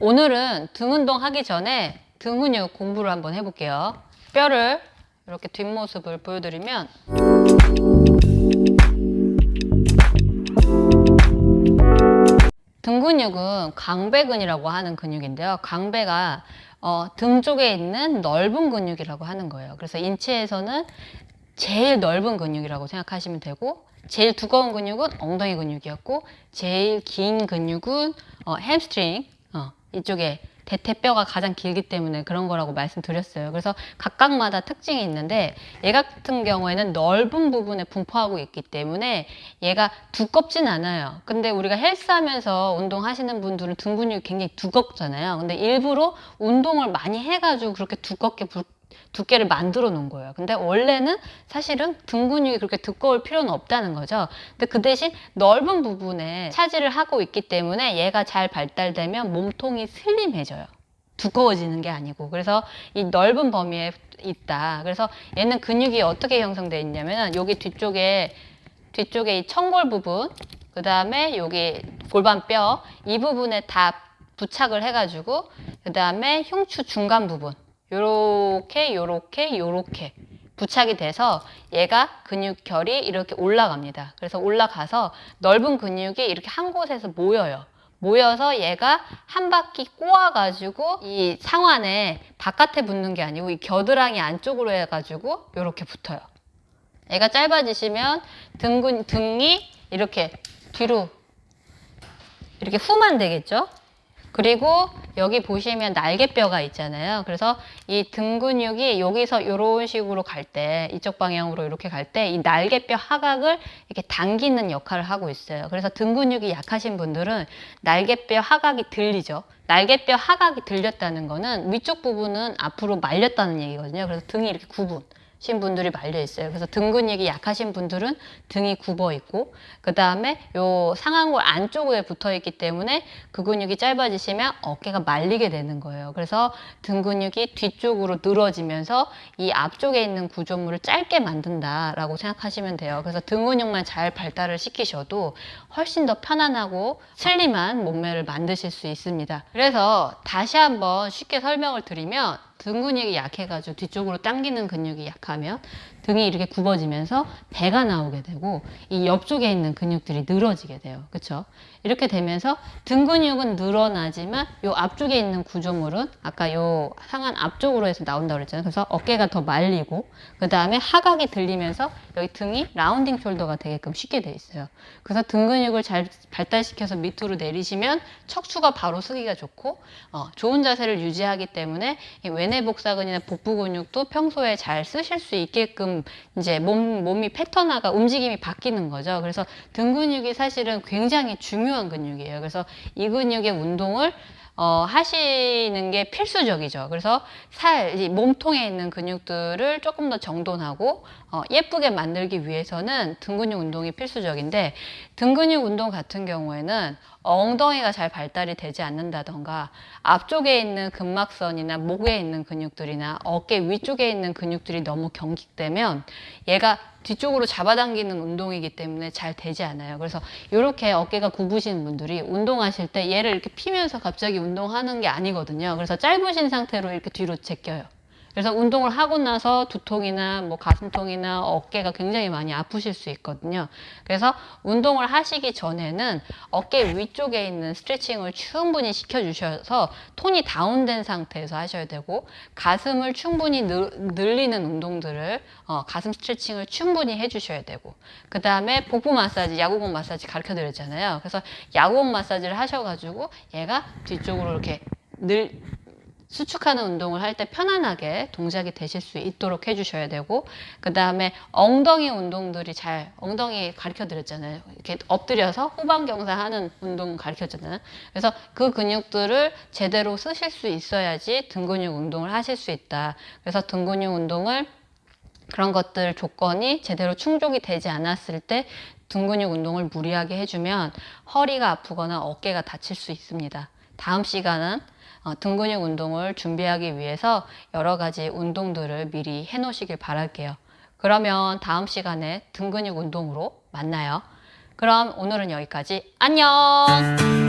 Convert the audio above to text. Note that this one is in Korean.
오늘은 등 운동 하기 전에 등 근육 공부를 한번 해볼게요. 뼈를 이렇게 뒷모습을 보여드리면 등 근육은 강배근이라고 하는 근육인데요. 강배가 어, 등 쪽에 있는 넓은 근육이라고 하는 거예요. 그래서 인체에서는 제일 넓은 근육이라고 생각하시면 되고 제일 두꺼운 근육은 엉덩이 근육이었고 제일 긴 근육은 어, 햄스트링 어, 이쪽에 대퇴뼈가 가장 길기 때문에 그런 거라고 말씀드렸어요. 그래서 각각마다 특징이 있는데 얘 같은 경우에는 넓은 부분에 분포하고 있기 때문에 얘가 두껍진 않아요. 근데 우리가 헬스하면서 운동하시는 분들은 등 근육이 굉장히 두껍잖아요. 근데 일부러 운동을 많이 해가지고 그렇게 두껍게 부, 두께를 만들어 놓은 거예요. 근데 원래는 사실은 등 근육이 그렇게 두꺼울 필요는 없다는 거죠. 근데 그 대신 넓은 부분에 차지를 하고 있기 때문에 얘가 잘 발달되면 몸통이 슬림해져요. 두꺼워지는 게 아니고 그래서 이 넓은 범위에 있다. 그래서 얘는 근육이 어떻게 형성되어 있냐면 여기 뒤쪽에 뒤쪽에 이 청골 부분 그 다음에 여기 골반뼈 이 부분에 다 부착을 해가지고 그 다음에 흉추 중간 부분 요렇게 요렇게 요렇게 부착이 돼서 얘가 근육결이 이렇게 올라갑니다. 그래서 올라가서 넓은 근육이 이렇게 한 곳에서 모여요. 모여서 얘가 한 바퀴 꼬아가지고 이 상완에 바깥에 붙는 게 아니고 이 겨드랑이 안쪽으로 해가지고 이렇게 붙어요. 얘가 짧아지시면 등근, 등이 이렇게 뒤로 이렇게 후만 되겠죠? 그리고 여기 보시면 날개뼈가 있잖아요. 그래서 이 등 근육이 여기서 이런 식으로 갈 때, 이쪽 방향으로 이렇게 갈 때 이 날개뼈 하각을 이렇게 당기는 역할을 하고 있어요. 그래서 등 근육이 약하신 분들은 날개뼈 하각이 들리죠. 날개뼈 하각이 들렸다는 거는 위쪽 부분은 앞으로 말렸다는 얘기거든요. 그래서 등이 이렇게 구분. 신 분들이 말려 있어요. 그래서 등 근육이 약하신 분들은 등이 굽어 있고 그 다음에 요 상완골 안쪽에 붙어 있기 때문에 그 근육이 짧아지시면 어깨가 말리게 되는 거예요. 그래서 등 근육이 뒤쪽으로 늘어지면서 이 앞쪽에 있는 구조물을 짧게 만든다라고 생각하시면 돼요. 그래서 등 근육만 잘 발달을 시키셔도 훨씬 더 편안하고 슬림한 몸매를 만드실 수 있습니다. 그래서 다시 한번 쉽게 설명을 드리면 등 근육이 약해가지고 뒤쪽으로 당기는 근육이 약하면 등이 이렇게 굽어지면서 배가 나오게 되고 이 옆쪽에 있는 근육들이 늘어지게 돼요. 그렇죠? 이렇게 되면서 등 근육은 늘어나지만 요 앞쪽에 있는 구조물은 아까 요 상한 앞쪽으로 해서 나온다고 그랬잖아요. 그래서 어깨가 더 말리고 그 다음에 하각이 들리면서 여기 등이 라운딩 숄더가 되게끔 쉽게 돼 있어요. 그래서 등 근육을 잘 발달시켜서 밑으로 내리시면 척추가 바로 쓰기가 좋고 어, 좋은 자세를 유지하기 때문에 외내 복사근이나 복부 근육도 평소에 잘 쓰실 수 있게끔 이제 몸, 몸이 패턴화가 움직임이 바뀌는 거죠. 그래서 등 근육이 사실은 굉장히 중요한 근육이에요. 그래서 이 근육의 운동을 어, 하시는 게 필수적이죠. 그래서 살, 몸통에 있는 근육들을 조금 더 정돈하고 어, 예쁘게 만들기 위해서는 등 근육 운동이 필수적인데 등 근육 운동 같은 경우에는 엉덩이가 잘 발달이 되지 않는다던가 앞쪽에 있는 근막선이나 목에 있는 근육들이나 어깨 위쪽에 있는 근육들이 너무 경직되면 얘가 뒤쪽으로 잡아당기는 운동이기 때문에 잘 되지 않아요. 그래서 이렇게 어깨가 굽으신 분들이 운동하실 때 얘를 이렇게 피면서 갑자기 운동하는 게 아니거든요. 그래서 짧으신 상태로 이렇게 뒤로 제껴요. 그래서 운동을 하고 나서 두통이나 뭐 가슴통이나 어깨가 굉장히 많이 아프실 수 있거든요. 그래서 운동을 하시기 전에는 어깨 위쪽에 있는 스트레칭을 충분히 시켜주셔서 톤이 다운된 상태에서 하셔야 되고 가슴을 충분히 늘리는 운동들을 어, 가슴 스트레칭을 충분히 해주셔야 되고 그 다음에 복부 마사지, 야구공 마사지 가르쳐 드렸잖아요. 그래서 야구공 마사지를 하셔가지고 얘가 뒤쪽으로 이렇게 늘 수축하는 운동을 할 때 편안하게 동작이 되실 수 있도록 해주셔야 되고 그 다음에 엉덩이 운동들이 잘 엉덩이 가르쳐 드렸잖아요. 이렇게 엎드려서 후방경사 하는 운동 가르쳤잖아요. 그래서 그 근육들을 제대로 쓰실 수 있어야지 등 근육 운동을 하실 수 있다. 그래서 등 근육 운동을 그런 것들 조건이 제대로 충족이 되지 않았을 때 등 근육 운동을 무리하게 해주면 허리가 아프거나 어깨가 다칠 수 있습니다. 다음 시간은 어, 등 근육 운동을 준비하기 위해서 여러 가지 운동들을 미리 해 놓으시길 바랄게요. 그러면 다음 시간에 등 근육 운동으로 만나요. 그럼 오늘은 여기까지. 안녕!